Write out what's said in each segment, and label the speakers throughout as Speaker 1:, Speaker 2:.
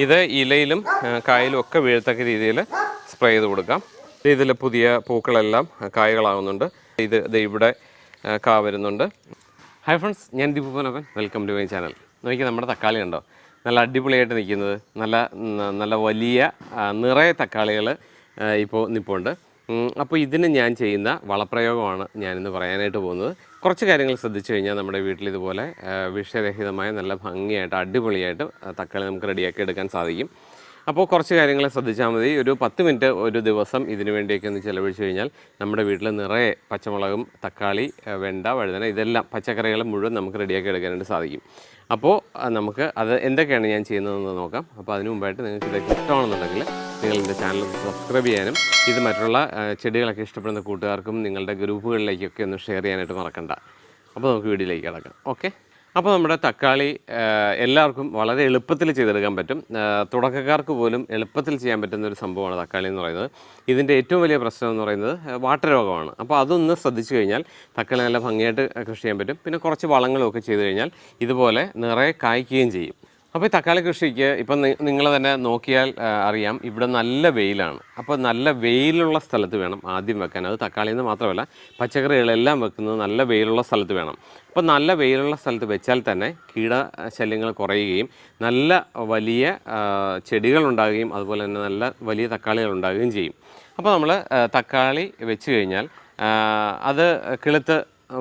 Speaker 1: ഇത് ഇലയിലും കായലും ഒക്കെ വീഴത്തക്ക രീതിയിൽ സ്പ്രേ ചെയ്ത് കൊടുക്കാം. ഇതിൽ പുതിയ പൂക്കളെല്ലാം കായകളാകുന്നുണ്ട് ഇത് ഇത് ഇവിടെ കാ വരുന്നുണ്ട്. ഹായ് ഫ്രണ്ട്സ് ഞാൻ ദീപുപനപ്പൻ വെൽക്കം ടു മൈ ചാനൽ നോക്കി നമ്മുടെ തക്കാളി ഉണ്ടോ നല്ല അടിപൊളിയായിട്ട് നിൽക്കുന്നത്. നല്ല നല്ല വലിയ നിറയെ തക്കാളികൾ ഇപ്പോൾ നിൽപ്പുണ്ട് അപ്പോൾ ഇതിന് ഞാൻ ചെയ്യുന്ന വളപ്രയോഗമാണ് ഞാനിന്ന് പറയാനായിട്ട് പോകുന്നത്. കുറച്ച് കാര്യങ്ങൾ ശ്രദ്ധിച്ചു കഴിഞ്ഞാൽ നമ്മുടെ വീട്ടിൽ ഇതുപോലെ വിഷരഹിതമായ നല്ല ഭംഗിയായിട്ട് അടിപൊളിയായിട്ട് തക്കാളി നമുക്ക് റെഡിയാക്കി എടുക്കാൻ സാധിക്കും. അപ്പോൾ കുറച്ച് കാര്യങ്ങൾ ശ്രദ്ധിച്ചാൽ മതി. ഒരു പത്ത് മിനിറ്റ് ഒരു ദിവസം ഇതിനു വേണ്ടിയൊക്കെ ഒന്ന് ചിലവഴിച്ച് കഴിഞ്ഞാൽ നമ്മുടെ വീട്ടിൽ നിറയെ പച്ചമുളകും തക്കാളി വെണ്ട വഴുതന ഇതെല്ലാം പച്ചക്കറികൾ മുഴുവൻ നമുക്ക് റെഡിയാക്കി എടുക്കാനായിട്ട് സാധിക്കും. അപ്പോൾ നമുക്ക് അത് എന്തൊക്കെയാണ് ഞാൻ ചെയ്യുന്നതെന്ന് നോക്കാം. അപ്പോൾ അതിന് മുമ്പായിട്ട് നിങ്ങൾക്ക് ഇതൊക്കെ ഇഷ്ടമാണെന്നുണ്ടെങ്കിൽ നിങ്ങൾ എന്റെ ചാനൽ സബ്സ്ക്രൈബ് ചെയ്യാനും ഇത് മറ്റുള്ള ചെടികളൊക്കെ ഇഷ്ടപ്പെടുന്ന കൂട്ടുകാർക്കും നിങ്ങളുടെ ഗ്രൂപ്പുകളിലേക്കൊക്കെ ഒന്ന് ഷെയർ ചെയ്യാനായിട്ട് മറക്കണ്ട. അപ്പോൾ നമുക്ക് വീഡിയോയിലേക്ക് കിടക്കാം. ഓക്കെ? അപ്പോൾ നമ്മുടെ തക്കാളി എല്ലാവർക്കും വളരെ എളുപ്പത്തിൽ ചെയ്തെടുക്കാൻ പറ്റും. തുടക്കക്കാർക്ക് പോലും എളുപ്പത്തിൽ ചെയ്യാൻ പറ്റുന്ന ഒരു സംഭവമാണ് തക്കാളി എന്ന് പറയുന്നത്. ഇതിന്റെ ഏറ്റവും വലിയ പ്രശ്നം എന്ന് പറയുന്നത് വാട്ടരോഗമാണ് അപ്പോൾ അതൊന്ന് ശ്രദ്ധിച്ചു കഴിഞ്ഞാൽ തക്കാളി നല്ല ഭംഗിയായിട്ട് കൃഷി ചെയ്യാൻ പറ്റും. പിന്നെ കുറച്ച് വളങ്ങളും ഒക്കെ ചെയ്ത് കഴിഞ്ഞാൽ ഇതുപോലെ നിറയെ കായ്ക്കുകയും ചെയ്യും. അപ്പോൾ ഈ തക്കാളി കൃഷിക്ക് ഇപ്പം നിങ്ങൾ തന്നെ നോക്കിയാൽ അറിയാം ഇവിടെ നല്ല വെയിലാണ്. അപ്പോൾ നല്ല വെയിലുള്ള സ്ഥലത്ത് വേണം ആദ്യം വെക്കാൻ. അത് തക്കാളിയിൽ നിന്ന് മാത്രമല്ല പച്ചക്കറികളെല്ലാം വെക്കുന്നത് നല്ല വെയിലുള്ള സ്ഥലത്ത് വേണം. അപ്പോൾ നല്ല വെയിലുള്ള സ്ഥലത്ത് വെച്ചാൽ തന്നെ കീടശല്യങ്ങൾ കുറയുകയും നല്ല വലിയ ചെടികൾ ഉണ്ടാകുകയും അതുപോലെ തന്നെ നല്ല വലിയ തക്കാളികൾ ഉണ്ടാകുകയും ചെയ്യും. അപ്പോൾ നമ്മൾ തക്കാളി വെച്ച് കഴിഞ്ഞാൽ അത് കിളുത്ത്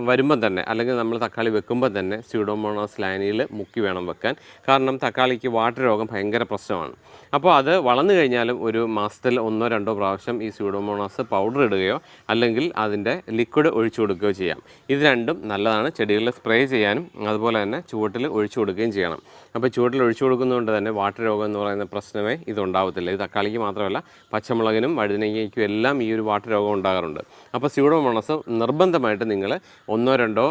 Speaker 1: വരുമ്പം തന്നെ അല്ലെങ്കിൽ നമ്മൾ തക്കാളി വെക്കുമ്പോൾ തന്നെ സ്യൂഡോമോണോസ് ലാനിയിൽ മുക്കി വേണം വെക്കാൻ. കാരണം തക്കാളിക്ക് വാട്ടർ രോഗം ഭയങ്കര പ്രശ്നമാണ്. അപ്പോൾ അത് വളർന്നു കഴിഞ്ഞാലും ഒരു മാസത്തിൽ ഒന്നോ രണ്ടോ പ്രാവശ്യം ഈ സ്യൂഡോമോണോസ് പൗഡർ ഇടുകയോ അല്ലെങ്കിൽ അതിന്റെ ലിക്വിഡ് ഒഴിച്ചു കൊടുക്കുകയോ ചെയ്യാം. ഇത് രണ്ടും നല്ലതാണ്. ചെടികളിൽ സ്പ്രേ ചെയ്യാനും അതുപോലെ തന്നെ ചുവട്ടിൽ ഒഴിച്ചു കൊടുക്കുകയും ചെയ്യണം. അപ്പോൾ ചുവട്ടിൽ ഒഴിച്ചു കൊടുക്കുന്നതുകൊണ്ട് തന്നെ വാട്ടർ രോഗം എന്ന് പറയുന്ന പ്രശ്നമേ ഇതുണ്ടാവത്തില്ല. ഇത് തക്കാളിക്ക് മാത്രമല്ല പച്ചമുളകിനും വഴുതനങ്ങയ്ക്കും എല്ലാം ഈ ഒരു വാട്ടർ രോഗം ഉണ്ടാകാറുണ്ട്. അപ്പോൾ സ്യൂഡോമോണോസ് നിർബന്ധമായിട്ട് നിങ്ങൾ ഒന്നോ രണ്ടോ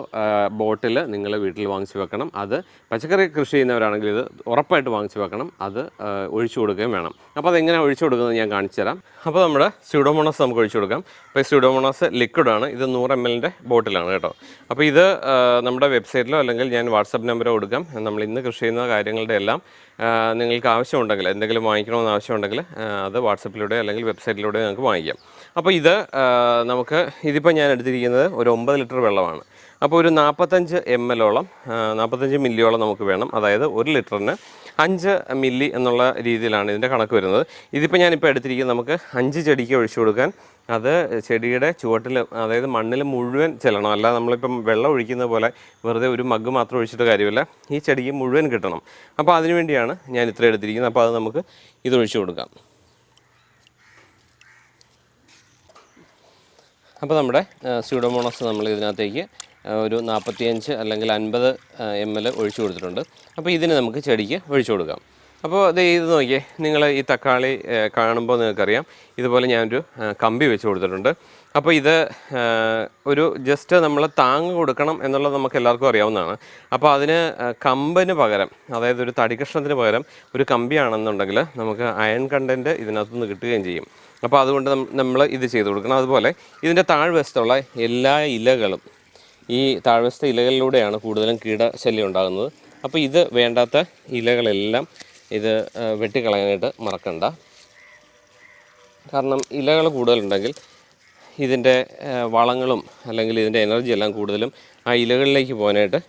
Speaker 1: ബോട്ടിൽ നിങ്ങൾ വീട്ടിൽ വാങ്ങിച്ചു വെക്കണം. അത് പച്ചക്കറി കൃഷി ചെയ്യുന്നവരാണെങ്കിൽ ഇത് ഉറപ്പായിട്ട് വാങ്ങിച്ചു വെക്കണം. അത് ഒഴിച്ചു കൊടുക്കുകയും വേണം. അപ്പോൾ അതെങ്ങനെ ഒഴിച്ചു കൊടുക്കുന്നത് ഞാൻ കാണിച്ചു തരാം. അപ്പോൾ നമ്മുടെ സ്യൂഡോമോണസ് നമുക്ക് ഒഴിച്ചു കൊടുക്കാം. അപ്പോൾ സ്യൂഡോമോണസ് ലിക്വിഡാണ് ഇത് നൂറ് എം എല്ലിന്റെ ബോട്ടിലാണ് കേട്ടോ. അപ്പോൾ ഇത് നമ്മുടെ വെബ്സൈറ്റിലോ അല്ലെങ്കിൽ ഞാൻ വാട്സപ്പ് നമ്പറോ കൊടുക്കാം. നമ്മൾ ഇന്ന് കൃഷി ചെയ്യുന്ന കാര്യങ്ങളുടെ എല്ലാം നിങ്ങൾക്ക് ആവശ്യമുണ്ടെങ്കിൽ എന്തെങ്കിലും വാങ്ങിക്കണമെന്ന് ആവശ്യമുണ്ടെങ്കിൽ അത് വാട്സപ്പിലൂടെ അല്ലെങ്കിൽ വെബ്സൈറ്റിലൂടെ നിങ്ങൾക്ക് വാങ്ങിക്കാം. അപ്പോൾ ഇത് നമുക്ക് ഇതിപ്പോൾ ഞാൻ എടുത്തിരിക്കുന്നത് ഒരു ഒമ്പത് ലിറ്റർ വെള്ളമാണ് അപ്പോൾ ഒരു നാൽപ്പത്തഞ്ച് എം എല്ലോളം നാൽപ്പത്തഞ്ച് മില്ലിയോളം നമുക്ക് വേണം. അതായത് ഒരു ലിറ്ററിന് അഞ്ച് മില്ലി എന്നുള്ള രീതിയിലാണ് ഇതിന്റെ കണക്ക് വരുന്നത്. ഇതിപ്പോൾ ഞാനിപ്പോൾ എടുത്തിരിക്കുന്നത് നമുക്ക് അഞ്ച് ചെടിക്ക് ഒഴിച്ചു കൊടുക്കാൻ. അത് ചെടിയുടെ ചുവട്ടിൽ അതായത് മണ്ണിൽ മുഴുവൻ ചെല്ലണം. അല്ലാതെ നമ്മളിപ്പം വെള്ളം ഒഴിക്കുന്ന പോലെ വെറുതെ ഒരു മഗ് മാത്രം ഒഴിച്ചിട്ട് കാര്യമില്ല. ഈ ചെടിക്ക് മുഴുവൻ കിട്ടണം. അപ്പോൾ അതിനുവേണ്ടിയാണ് ഞാൻ ഇത്ര എടുത്തിരിക്കുന്നത്. അപ്പോൾ അത് നമുക്ക് ഇത് ഒഴിച്ചു കൊടുക്കാം. അപ്പോൾ നമ്മുടെ സ്യൂഡോമോണോസ് നമ്മൾ ഇതിനകത്തേക്ക് ഒരു നാൽപ്പത്തിയഞ്ച് അല്ലെങ്കിൽ അൻപത് എം എൽ ഒഴിച്ചു കൊടുത്തിട്ടുണ്ട്. അപ്പോൾ ഇതിന് നമുക്ക് ചെടിക്ക് ഒഴിച്ചു കൊടുക്കാം. അപ്പോൾ ഇത് ഇത് നോക്കിയേ നിങ്ങൾ ഈ തക്കാളി കാണുമ്പോൾ നിങ്ങൾക്കറിയാം. ഇതുപോലെ ഞാനൊരു കമ്പി വെച്ച് കൊടുത്തിട്ടുണ്ട്. അപ്പോൾ ഇത് ഒരു ജസ്റ്റ് നമ്മൾ താങ്ങ് കൊടുക്കണം എന്നുള്ളത് നമുക്ക് എല്ലാവർക്കും അറിയാവുന്നതാണ്. അപ്പോൾ അതിന് കമ്പിന് പകരം അതായത് ഒരു തടി കഷ്ണത്തിന് പകരം ഒരു കമ്പിയാണെന്നുണ്ടെങ്കിൽ നമുക്ക് അയൺ കണ്ടന്റ് ഇതിനകത്തുനിന്ന് കിട്ടുകയും ചെയ്യും. അപ്പോൾ അതുകൊണ്ട് നമ്മൾ ഇത് ചെയ്ത് കൊടുക്കണം. അതുപോലെ ഇതിന്റെ താഴ്വശത്തുള്ള എല്ലാ ഇലകളും ഈ താഴ്വശത്തെ ഇലകളിലൂടെയാണ് കൂടുതലും കീടശല്യം ഉണ്ടാകുന്നത്. അപ്പോൾ ഇത് വേണ്ടാത്ത ഇലകളെല്ലാം ഇത് വെട്ടിക്കളയാനായിട്ട് മറക്കണ്ട. കാരണം ഇലകൾ കൂടുതലുണ്ടെങ്കിൽ ഇതിന്റെ വളങ്ങളും അല്ലെങ്കിൽ ഇതിന്റെ എനർജി എല്ലാം കൂടുതലും ആ ഇലകളിലേക്ക് പോകാനായിട്ട്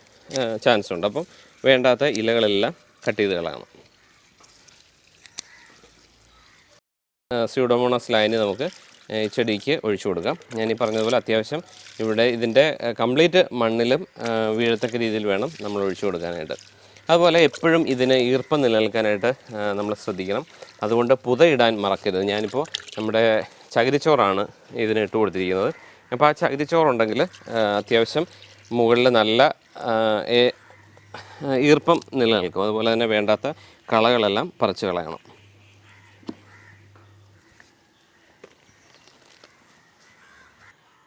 Speaker 1: ചാൻസ് ഉണ്ട്. അപ്പം വേണ്ടാത്ത ഇലകളെല്ലാം കട്ട് ചെയ്ത് കളയണം. സ്യൂഡോമോണസ് ലൈന് നമുക്ക് ഈ ചെടിക്ക് ഒഴിച്ചു കൊടുക്കാം. ഞാൻ ഈ പറഞ്ഞതുപോലെ അത്യാവശ്യം ഇവിടെ ഇതിന്റെ കംപ്ലീറ്റ് മണ്ണിലും വീഴത്തക്ക രീതിയിൽ വേണം നമ്മൾ ഒഴിച്ചു കൊടുക്കാനായിട്ട്. അതുപോലെ എപ്പോഴും ഇതിന് ഈർപ്പം നിലനിൽക്കാനായിട്ട് നമ്മൾ ശ്രദ്ധിക്കണം. അതുകൊണ്ട് പുതയിടാൻ മറക്കരുത്. ഞാനിപ്പോൾ നമ്മുടെ ചകിരിച്ചോറാണ് ഇതിന് ഇട്ട് കൊടുത്തിരിക്കുന്നത്. അപ്പോൾ ആ ചകിരിച്ചോറുണ്ടെങ്കിൽ അത്യാവശ്യം മുകളിൽ നല്ല ഈർപ്പം നിലനിൽക്കും. അതുപോലെ തന്നെ വേണ്ടാത്ത കളകളെല്ലാം പറിച്ചു കളയണം.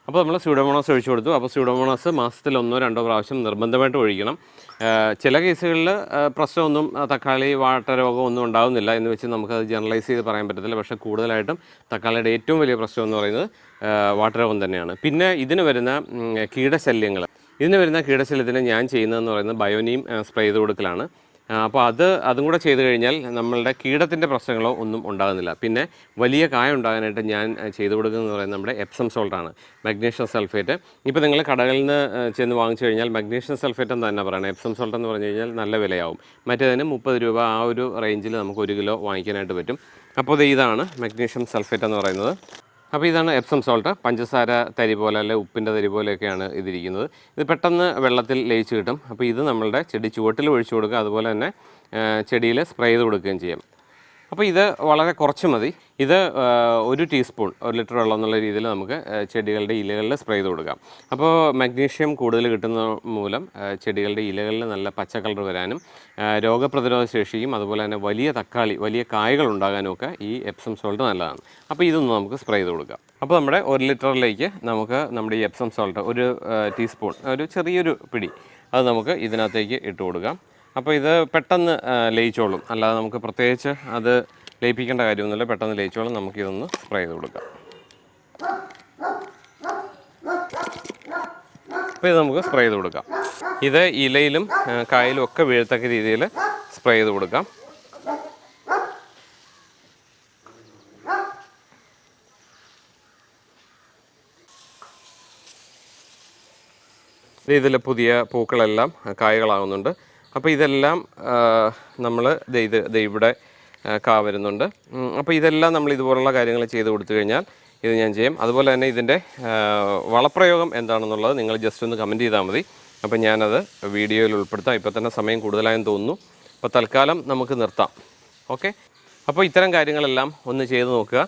Speaker 1: അപ്പോൾ നമ്മൾ സ്യൂഡോമോണാസ് ഒഴിച്ചു കൊടുത്തു. അപ്പോൾ സ്യൂഡോമോണാസ് മാസത്തിൽ ഒന്നോ രണ്ടോ പ്രാവശ്യം നിർബന്ധമായിട്ട് ഒഴിക്കണം. ചില കേസുകളിൽ പ്രശ്നമൊന്നും തക്കാളി വാട്ട രോഗം ഒന്നും ഉണ്ടാകുന്നില്ല എന്ന് വെച്ച് നമുക്കത് ജനറലൈസ് ചെയ്ത് പറയാൻ പറ്റത്തില്ല. പക്ഷേ കൂടുതലായിട്ടും തക്കാളിയുടെ ഏറ്റവും വലിയ പ്രശ്നം എന്ന് പറയുന്നത് വാട്ടരോഗം വാട്ട രോഗം തന്നെയാണ്. പിന്നെ ഇതിന് വരുന്ന കീടശല്യങ്ങൾ. ഇതിന് വരുന്ന കീടശല്യത്തിന് ഞാൻ ചെയ്യുന്നതെന്ന് പറയുന്നത് ബയോനീം സ്പ്രേ ചെയ്ത് കൊടുക്കലാണ്. അപ്പോൾ അത് അതും കൂടെ ചെയ്ത് കഴിഞ്ഞാൽ നമ്മളുടെ കീടത്തിന്റെ പ്രശ്നങ്ങളോ ഒന്നും ഉണ്ടാകുന്നില്ല. പിന്നെ വലിയ കായ ഉണ്ടാകാനായിട്ട് ഞാൻ ചെയ്തു കൊടുക്കുന്നത് പറയുന്നത് നമ്മുടെ എപ്സം സോൾട്ടാണ് മഗ്നീഷ്യം സൾഫേറ്റ് ഇപ്പോൾ നിങ്ങൾ കടകളിൽ നിന്ന് ചെന്ന് വാങ്ങിച്ചു കഴിഞ്ഞാൽ മഗ്നീഷ്യം സൾഫേറ്റ് എന്ന് തന്നെ പറയണം. എപ്സം സോൾട്ട് എന്ന് പറഞ്ഞു കഴിഞ്ഞാൽ നല്ല വിലയാവും. മറ്റേതിന് മുപ്പത് രൂപ ആ ഒരു റേഞ്ചിൽ നമുക്ക് ഒരു കിലോ വാങ്ങിക്കാനായിട്ട് പറ്റും. അപ്പോൾ ഇത് ഇതാണ് മഗ്നീഷ്യം സൾഫേറ്റ് എന്ന് പറയുന്നത്. അപ്പോൾ ഇതാണ് എപ്സം സോൾട്ട് പഞ്ചസാര തരി പോലെ അല്ലെ ഉപ്പിന്റെ തരി പോലെയൊക്കെയാണ് ഇതിരിക്കുന്നത്. ഇത് പെട്ടെന്ന് വെള്ളത്തിൽ ലയിച്ച് കിട്ടും. അപ്പോൾ ഇത് നമ്മളുടെ ചെടി ചുവട്ടിൽ ഒഴിച്ചു കൊടുക്കുക. അതുപോലെ തന്നെ ചെടിയിൽ സ്പ്രേ ചെയ്ത് കൊടുക്കുകയും ചെയ്യും. അപ്പോൾ ഇത് വളരെ കുറച്ച് മതി. ഇത് ഒരു ടീസ്പൂൺ ഒരു ലിറ്റർ വെള്ളം എന്നുള്ള രീതിയിൽ നമുക്ക് ചെടികളുടെ ഇലകളിൽ സ്പ്രേ ചെയ്ത് കൊടുക്കാം. അപ്പോൾ മഗ്നീഷ്യം കൂടുതൽ കിട്ടുന്ന മൂലം ചെടികളുടെ ഇലകളിൽ നല്ല പച്ച കളർ വരാനും രോഗപ്രതിരോധ ശേഷിയും അതുപോലെ തന്നെ വലിയ തക്കാളി വലിയ കായകൾ ഉണ്ടാകാനും ഒക്കെ ഈ എപ്സം സോൾട്ട് നല്ലതാണ്. അപ്പോൾ ഇതൊന്ന് നമുക്ക് സ്പ്രേ ചെയ്ത് കൊടുക്കാം. അപ്പോൾ നമ്മുടെ ഒരു ലിറ്ററിലേക്ക് നമുക്ക് നമ്മുടെ ഈ എപ്സം സോൾട്ട് ഒരു ടീസ്പൂൺ ഒരു ചെറിയൊരു പിടി അത് നമുക്ക് ഇതിനകത്തേക്ക് ഇട്ട് കൊടുക്കാം. അപ്പോൾ ഇത് പെട്ടെന്ന് ലയിച്ചോളും. അല്ലാതെ നമുക്ക് പ്രത്യേകിച്ച് അത് ലയിപ്പിക്കേണ്ട കാര്യമൊന്നുമില്ല. പെട്ടെന്ന് ലയിച്ചോളും. നമുക്ക് ഇതൊന്ന് സ്പ്രേ ചെയ്ത് കൊടുക്കാം. അപ്പോൾ ഇത് നമുക്ക് സ്പ്രേ ചെയ്ത് കൊടുക്കാം. ഇത് ഇലയിലും കായലും ഒക്കെ വീഴത്തക്ക രീതിയിൽ സ്പ്രേ ചെയ്ത് കൊടുക്കാം. ഇതിൽ പുതിയ പൂക്കളെല്ലാം കായകളാകുന്നുണ്ട്. അപ്പോൾ ഇതെല്ലാം നമ്മൾ ഇത് ഇവിടെ ആ, കാ വരുന്നുണ്ട്. അപ്പോൾ ഇതെല്ലാം നമ്മൾ ഇതുപോലുള്ള കാര്യങ്ങൾ ചെയ്ത് കൊടുത്തു കഴിഞ്ഞാൽ ഇത് ഞാൻ ചെയ്യും. അതുപോലെ തന്നെ ഇതിന്റെ വളപ്രയോഗം എന്താണെന്നുള്ളത് നിങ്ങൾ ജസ്റ്റ് ഒന്ന് കമന്റ് ചെയ്താൽ മതി. അപ്പോൾ ഞാനത് വീഡിയോയിൽ ഉൾപ്പെടുത്താം. ഇപ്പോൾ തന്നെ സമയം കൂടുതലായെന്ന് തോന്നുന്നു. അപ്പോൾ തൽക്കാലം നമുക്ക് നിർത്താം. ഓക്കെ അപ്പോൾ ഇത്തരം കാര്യങ്ങളെല്ലാം ഒന്ന് ചെയ്ത് നോക്കുക.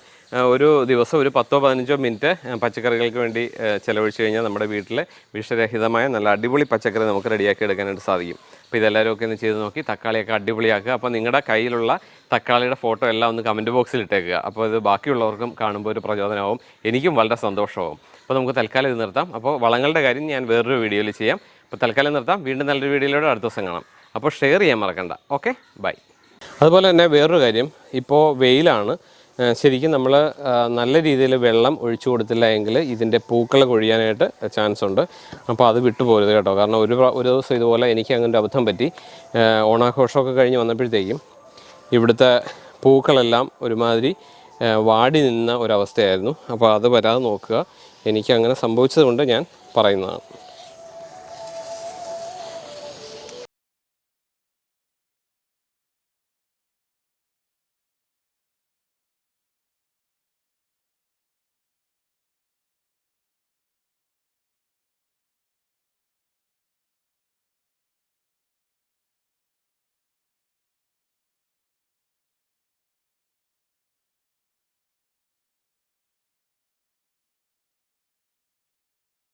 Speaker 1: ഒരു ദിവസം ഒരു പത്തോ പതിനഞ്ചോ മിനിറ്റ് പച്ചക്കറികൾക്ക് വേണ്ടി ചിലവഴിച്ച് കഴിഞ്ഞാൽ നമ്മുടെ വീട്ടിലെ വിഷരഹിതമായ നല്ല അടിപൊളി പച്ചക്കറി നമുക്ക് റെഡിയാക്കി എടുക്കാനായിട്ട് സാധിക്കും. അപ്പോൾ ഇതെല്ലാവരും ഒക്കെ ഒന്ന് ചെയ്ത് നോക്കി തക്കാളിയൊക്കെ അടിപൊളിയാക്കുക. അപ്പോൾ നിങ്ങളുടെ കയ്യിലുള്ള തക്കാളിയുടെ ഫോട്ടോ എല്ലാം ഒന്ന് കമന്റ് ബോക്സിൽ ഇട്ടേക്കുക. അപ്പോൾ ഇത് ബാക്കിയുള്ളവർക്കും കാണുമ്പോൾ ഒരു പ്രചോദനമാവും. എനിക്കും വളരെ സന്തോഷമാവും. അപ്പോൾ നമുക്ക് തൽക്കാലം ഇത് നിർത്താം. അപ്പോൾ വളങ്ങളുടെ കാര്യം ഞാൻ വേറൊരു വീഡിയോയിൽ ചെയ്യാം. അപ്പോൾ തൽക്കാലം നിർത്താം. വീണ്ടും നല്ലൊരു വീഡിയോയിലൂടെ അടുത്ത ദിവസം കാണാം. അപ്പോൾ ഷെയർ ചെയ്യാൻ മറക്കണ്ട. ഓക്കെ? ബൈ. അതുപോലെ തന്നെ വേറൊരു കാര്യം ഇപ്പോൾ വെയിലാണ്. ശരിക്കും നമ്മൾ നല്ല രീതിയിൽ വെള്ളം ഒഴിച്ചു കൊടുത്തില്ല എങ്കിൽ ഇതിന്റെ പൂക്കൾ കൊഴിയാനായിട്ട് ചാൻസ് ഉണ്ട്. അപ്പോൾ അത് വിട്ടുപോരുത് കേട്ടോ. കാരണം ഒരു ഒരു ദിവസം ഇതുപോലെ എനിക്ക് അങ്ങനെ ഒരു അബദ്ധം പറ്റി. ഓണാഘോഷമൊക്കെ കഴിഞ്ഞ് വന്നപ്പോഴത്തേക്കും ഇവിടുത്തെ പൂക്കളെല്ലാം ഒരുമാതിരി വാടി നിന്ന ഒരവസ്ഥയായിരുന്നു. അപ്പോൾ അത് വരാതെ നോക്കുക. എനിക്ക് അങ്ങനെ സംഭവിച്ചതുകൊണ്ട് ഞാൻ പറയുന്നതാണ്.